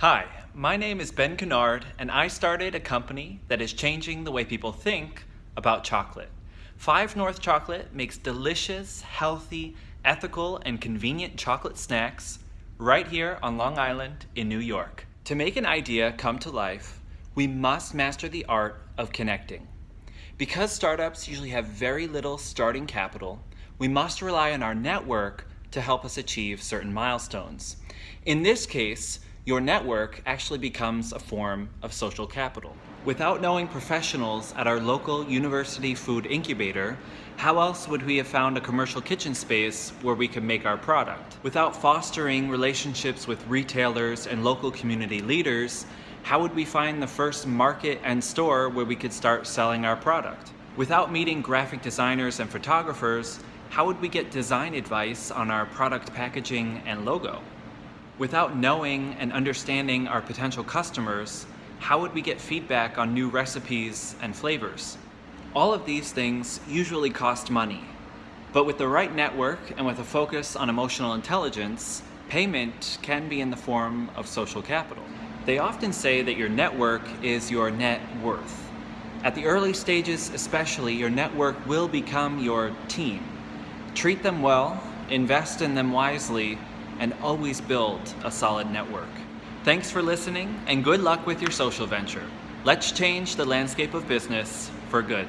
Hi, my name is Ben Kennard, and I started a company that is changing the way people think about chocolate. Five North Chocolate makes delicious, healthy, ethical, and convenient chocolate snacks right here on Long Island in New York. To make an idea come to life, we must master the art of connecting. Because startups usually have very little starting capital, we must rely on our network to help us achieve certain milestones. In this case, your network actually becomes a form of social capital. Without knowing professionals at our local university food incubator, how else would we have found a commercial kitchen space where we could make our product? Without fostering relationships with retailers and local community leaders, how would we find the first market and store where we could start selling our product? Without meeting graphic designers and photographers, how would we get design advice on our product packaging and logo? Without knowing and understanding our potential customers, how would we get feedback on new recipes and flavors? All of these things usually cost money, but with the right network and with a focus on emotional intelligence, payment can be in the form of social capital. They often say that your network is your net worth. At the early stages especially, your network will become your team. Treat them well, invest in them wisely, and always build a solid network. Thanks for listening and good luck with your social venture. Let's change the landscape of business for good.